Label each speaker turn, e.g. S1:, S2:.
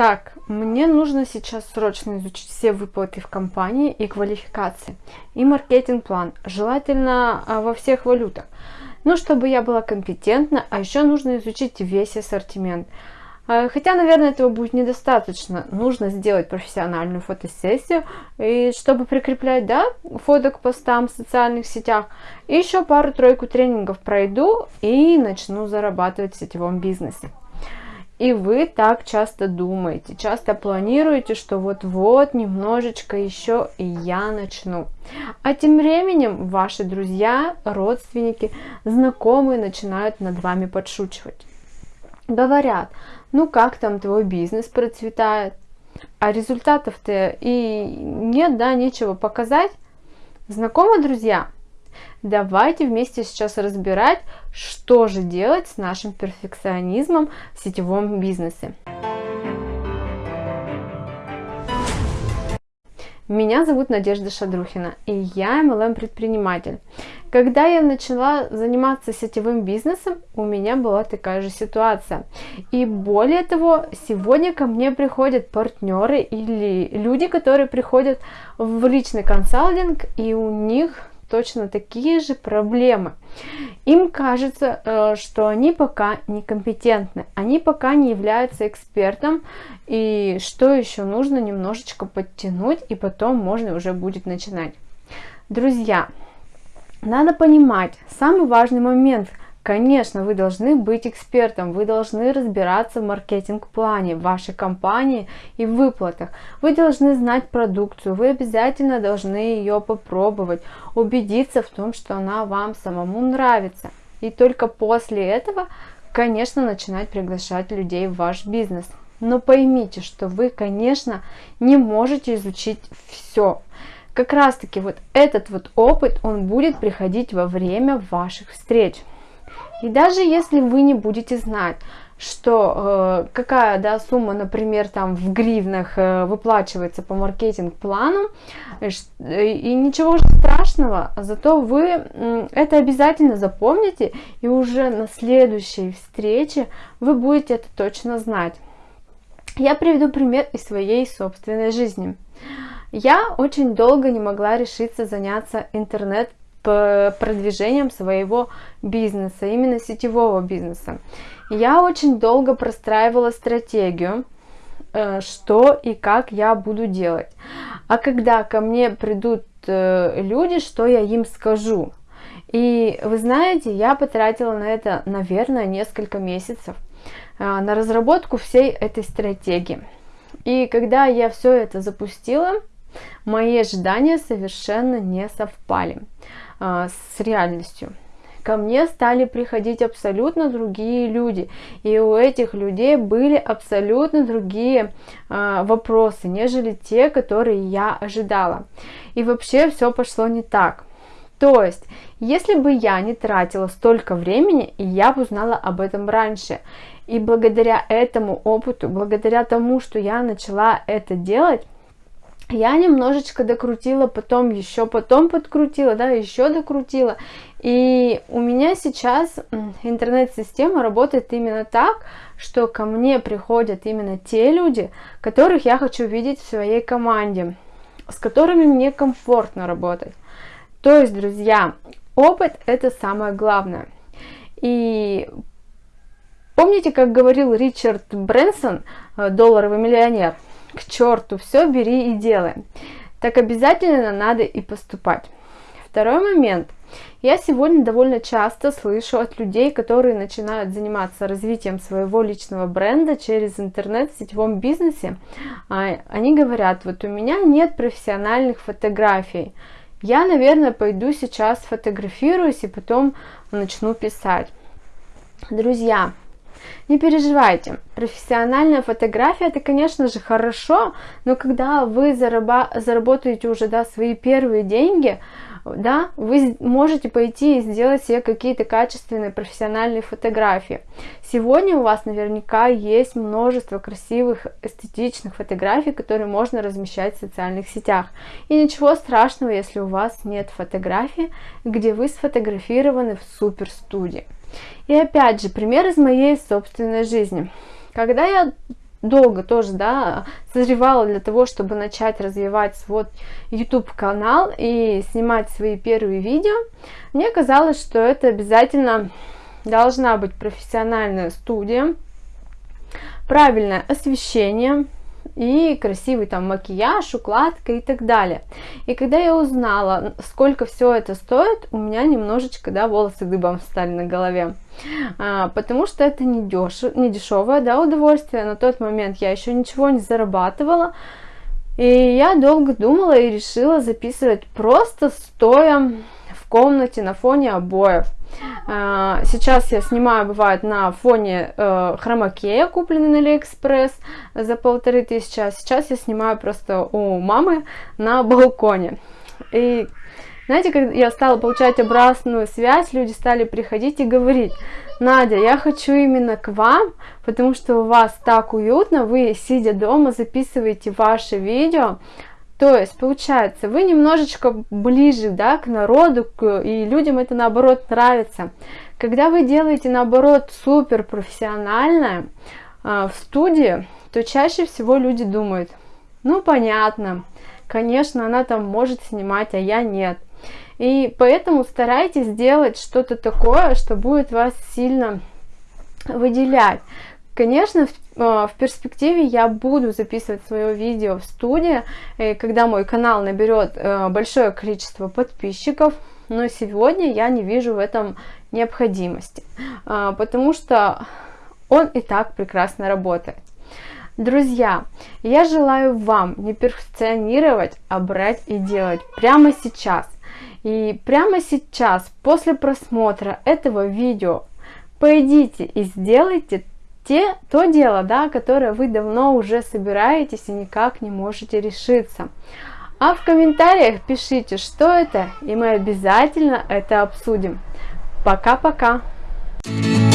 S1: Так, мне нужно сейчас срочно изучить все выплаты в компании и квалификации, и маркетинг-план, желательно а, во всех валютах. Ну, чтобы я была компетентна, а еще нужно изучить весь ассортимент. А, хотя, наверное, этого будет недостаточно. Нужно сделать профессиональную фотосессию, и чтобы прикреплять, да, фото к постам в социальных сетях. И еще пару-тройку тренингов пройду и начну зарабатывать в сетевом бизнесе. И вы так часто думаете, часто планируете, что вот-вот немножечко еще и я начну. А тем временем ваши друзья, родственники, знакомые начинают над вами подшучивать. Говорят, ну как там твой бизнес процветает, а результатов-то и нет, да, нечего показать. Знакомы, друзья? Давайте вместе сейчас разбирать, что же делать с нашим перфекционизмом в сетевом бизнесе. Меня зовут Надежда Шадрухина, и я MLM-предприниматель. Когда я начала заниматься сетевым бизнесом, у меня была такая же ситуация. И более того, сегодня ко мне приходят партнеры или люди, которые приходят в личный консалтинг, и у них точно такие же проблемы. Им кажется, э, что они пока некомпетентны, они пока не являются экспертом, и что еще нужно немножечко подтянуть, и потом можно уже будет начинать. Друзья, надо понимать, самый важный момент – Конечно, вы должны быть экспертом, вы должны разбираться в маркетинг-плане вашей компании и в выплатах. Вы должны знать продукцию, вы обязательно должны ее попробовать, убедиться в том, что она вам самому нравится. И только после этого, конечно, начинать приглашать людей в ваш бизнес. Но поймите, что вы, конечно, не можете изучить все. Как раз таки вот этот вот опыт, он будет приходить во время ваших встреч. И даже если вы не будете знать, что э, какая да, сумма, например, там в гривнах э, выплачивается по маркетинг-плану, э, и ничего страшного, зато вы э, это обязательно запомните, и уже на следующей встрече вы будете это точно знать. Я приведу пример из своей собственной жизни. Я очень долго не могла решиться заняться интернет продвижением своего бизнеса, именно сетевого бизнеса. Я очень долго простраивала стратегию, э, что и как я буду делать. А когда ко мне придут э, люди, что я им скажу? И вы знаете, я потратила на это, наверное, несколько месяцев э, на разработку всей этой стратегии. И когда я все это запустила, мои ожидания совершенно не совпали. А, с реальностью. Ко мне стали приходить абсолютно другие люди, и у этих людей были абсолютно другие э, вопросы, нежели те, которые я ожидала. И вообще все пошло не так. То есть, если бы я не тратила столько времени, я бы узнала об этом раньше. И благодаря этому опыту, благодаря тому, что я начала это делать, я немножечко докрутила, потом еще потом подкрутила, да, еще докрутила. И у меня сейчас интернет-система работает именно так, что ко мне приходят именно те люди, которых я хочу видеть в своей команде, с которыми мне комфортно работать. То есть, друзья, опыт это самое главное. И помните, как говорил Ричард Брэнсон, долларовый миллионер – к черту, все бери и делай. Так обязательно надо и поступать. Второй момент. Я сегодня довольно часто слышу от людей, которые начинают заниматься развитием своего личного бренда через интернет в сетевом бизнесе. А, они говорят, вот у меня нет профессиональных фотографий. Я, наверное, пойду сейчас фотографируюсь и потом начну писать. Друзья, не переживайте, профессиональная фотография это, конечно же, хорошо, но когда вы заработаете уже да, свои первые деньги, да, вы можете пойти и сделать себе какие-то качественные профессиональные фотографии. Сегодня у вас наверняка есть множество красивых, эстетичных фотографий, которые можно размещать в социальных сетях. И ничего страшного, если у вас нет фотографии, где вы сфотографированы в супер студии. И опять же, пример из моей собственной жизни. Когда я долго тоже, да, созревала для того, чтобы начать развивать свой YouTube канал и снимать свои первые видео, мне казалось, что это обязательно должна быть профессиональная студия, правильное освещение, и красивый там макияж, укладка и так далее. И когда я узнала, сколько все это стоит, у меня немножечко, да, волосы дыбом стали на голове. А, потому что это не, деш... не дешевое, да, удовольствие. На тот момент я еще ничего не зарабатывала. И я долго думала и решила записывать просто стоя в комнате на фоне обоев. А, сейчас я снимаю, бывает, на фоне э, хромакея, купленный на Алиэкспресс за полторы тысячи, а сейчас я снимаю просто у мамы на балконе. И знаете, когда я стала получать обратную связь, люди стали приходить и говорить, Надя, я хочу именно к вам, потому что у вас так уютно, вы, сидя дома, записываете ваши видео, то есть, получается, вы немножечко ближе да, к народу, и людям это наоборот нравится. Когда вы делаете наоборот супер профессионально э, в студии, то чаще всего люди думают, ну понятно, конечно, она там может снимать, а я нет. И поэтому старайтесь сделать что-то такое, что будет вас сильно выделять. Конечно, в, э, в перспективе я буду записывать свое видео в студии, когда мой канал наберет э, большое количество подписчиков, но сегодня я не вижу в этом необходимости, э, потому что он и так прекрасно работает. Друзья, я желаю вам не перфекционировать, а брать и делать прямо сейчас. И прямо сейчас, после просмотра этого видео, пойдите и сделайте те, то дело, да, которое вы давно уже собираетесь и никак не можете решиться. А в комментариях пишите, что это, и мы обязательно это обсудим. Пока-пока! Thank you